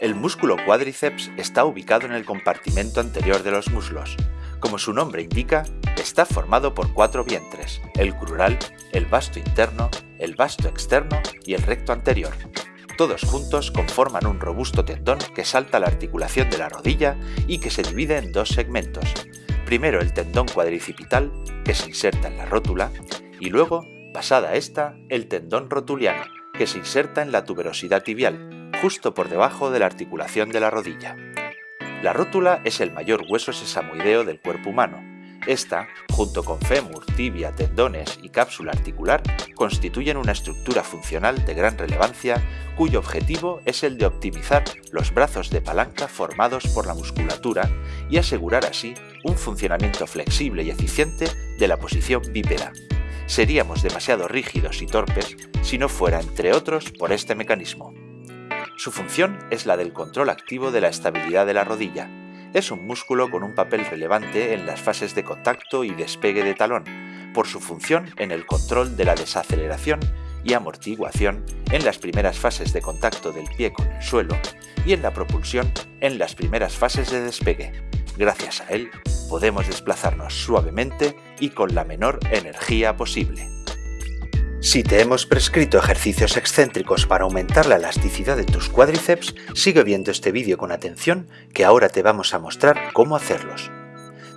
El músculo cuádriceps está ubicado en el compartimento anterior de los muslos. Como su nombre indica, está formado por cuatro vientres, el crural, el vasto interno, el vasto externo y el recto anterior. Todos juntos conforman un robusto tendón que salta la articulación de la rodilla y que se divide en dos segmentos. Primero el tendón cuadricipital, que se inserta en la rótula, y luego, pasada esta, el tendón rotuliano, que se inserta en la tuberosidad tibial, justo por debajo de la articulación de la rodilla. La rótula es el mayor hueso sesamoideo del cuerpo humano. Esta, junto con fémur, tibia, tendones y cápsula articular, constituyen una estructura funcional de gran relevancia cuyo objetivo es el de optimizar los brazos de palanca formados por la musculatura y asegurar así un funcionamiento flexible y eficiente de la posición bípeda. Seríamos demasiado rígidos y torpes si no fuera, entre otros, por este mecanismo. Su función es la del control activo de la estabilidad de la rodilla. Es un músculo con un papel relevante en las fases de contacto y despegue de talón, por su función en el control de la desaceleración y amortiguación en las primeras fases de contacto del pie con el suelo y en la propulsión en las primeras fases de despegue. Gracias a él podemos desplazarnos suavemente y con la menor energía posible. Si te hemos prescrito ejercicios excéntricos para aumentar la elasticidad de tus cuádriceps, sigue viendo este vídeo con atención que ahora te vamos a mostrar cómo hacerlos.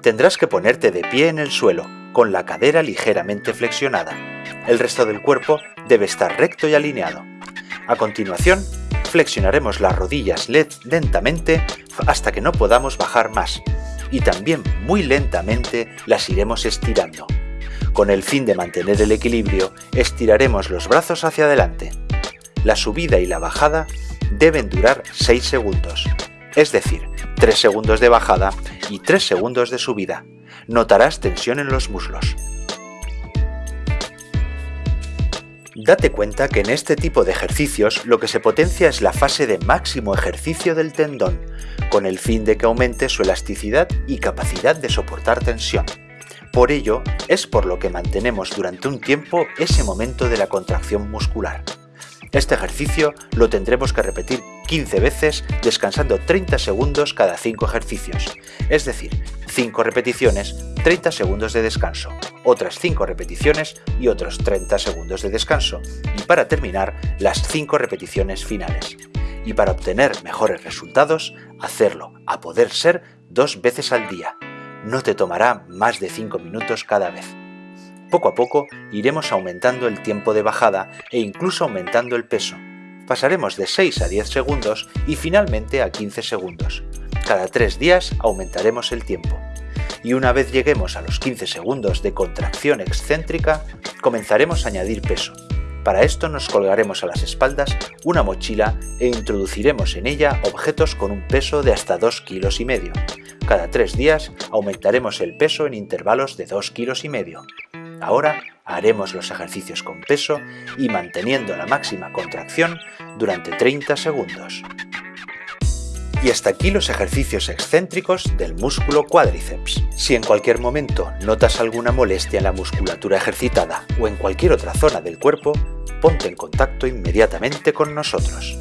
Tendrás que ponerte de pie en el suelo, con la cadera ligeramente flexionada. El resto del cuerpo debe estar recto y alineado. A continuación, flexionaremos las rodillas lentamente hasta que no podamos bajar más, y también muy lentamente las iremos estirando. Con el fin de mantener el equilibrio, estiraremos los brazos hacia adelante. La subida y la bajada deben durar 6 segundos, es decir, 3 segundos de bajada y 3 segundos de subida. Notarás tensión en los muslos. Date cuenta que en este tipo de ejercicios lo que se potencia es la fase de máximo ejercicio del tendón, con el fin de que aumente su elasticidad y capacidad de soportar tensión. Por ello, es por lo que mantenemos durante un tiempo ese momento de la contracción muscular. Este ejercicio lo tendremos que repetir 15 veces descansando 30 segundos cada 5 ejercicios, es decir, 5 repeticiones, 30 segundos de descanso, otras 5 repeticiones y otros 30 segundos de descanso, y para terminar, las 5 repeticiones finales. Y para obtener mejores resultados, hacerlo, a poder ser, dos veces al día, no te tomará más de 5 minutos cada vez. Poco a poco iremos aumentando el tiempo de bajada e incluso aumentando el peso. Pasaremos de 6 a 10 segundos y finalmente a 15 segundos. Cada 3 días aumentaremos el tiempo. Y una vez lleguemos a los 15 segundos de contracción excéntrica, comenzaremos a añadir peso. Para esto nos colgaremos a las espaldas una mochila e introduciremos en ella objetos con un peso de hasta 2 kilos y medio. Cada tres días aumentaremos el peso en intervalos de 2 kilos y medio. Ahora haremos los ejercicios con peso y manteniendo la máxima contracción durante 30 segundos. Y hasta aquí los ejercicios excéntricos del músculo cuádriceps. Si en cualquier momento notas alguna molestia en la musculatura ejercitada o en cualquier otra zona del cuerpo, ponte en contacto inmediatamente con nosotros.